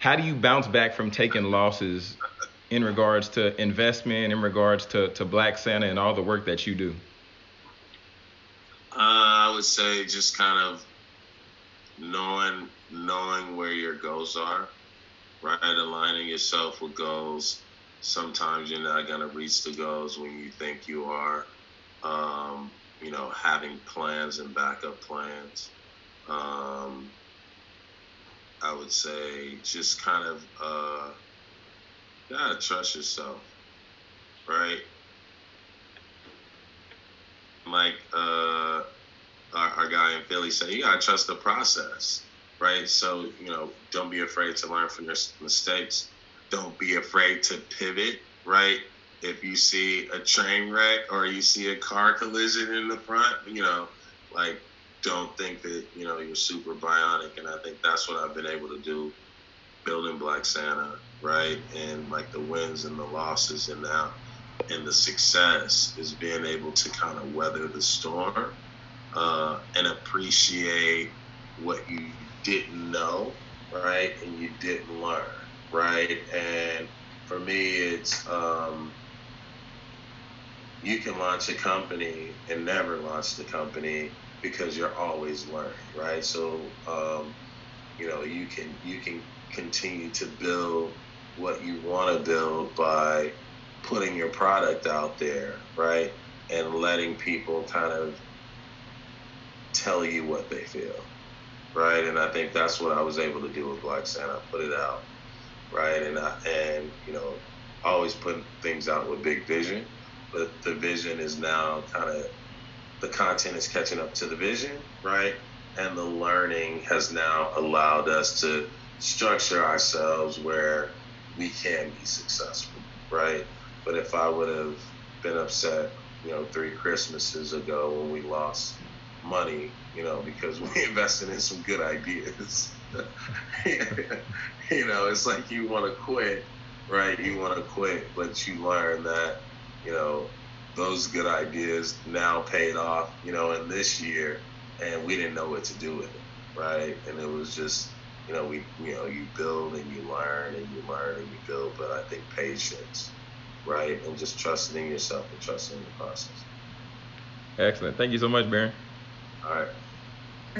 how do you bounce back from taking losses in regards to investment, in regards to, to Black Santa and all the work that you do? Uh, I would say just kind of knowing knowing where your goals are, right? Aligning yourself with goals. Sometimes you're not gonna reach the goals when you think you are. Um, you know, having plans and backup plans. Um, I would say just kind of uh, gotta trust yourself, right? Like uh, our, our guy in Philly said, you gotta trust the process, right? So you know, don't be afraid to learn from your mistakes. Don't be afraid to pivot, right? If you see a train wreck or you see a car collision in the front, you know, like don't think that you know you're super bionic, and I think that's what I've been able to do building Black Santa, right? And like the wins and the losses, and now and the success is being able to kind of weather the storm uh, and appreciate what you didn't know, right? And you didn't learn, right? And for me, it's um, you can launch a company and never launch the company because you're always learning, right? So, um, you know, you can you can continue to build what you want to build by putting your product out there, right? And letting people kind of tell you what they feel, right? And I think that's what I was able to do with Black Santa, put it out, right? And I, and you know, always putting things out with big vision, but the vision is now kind of the content is catching up to the vision, right? And the learning has now allowed us to structure ourselves where we can be successful, right? But if I would have been upset, you know, three Christmases ago when we lost money, you know, because we invested in some good ideas, you know, it's like you want to quit, right? You want to quit, but you learn that, you know, those good ideas now paid off, you know, in this year, and we didn't know what to do with it, right? And it was just, you know, we, you know, you build and you learn and you learn and you build, but I think patience, right, and just trusting in yourself and trusting in the process. Excellent. Thank you so much, Baron. All right.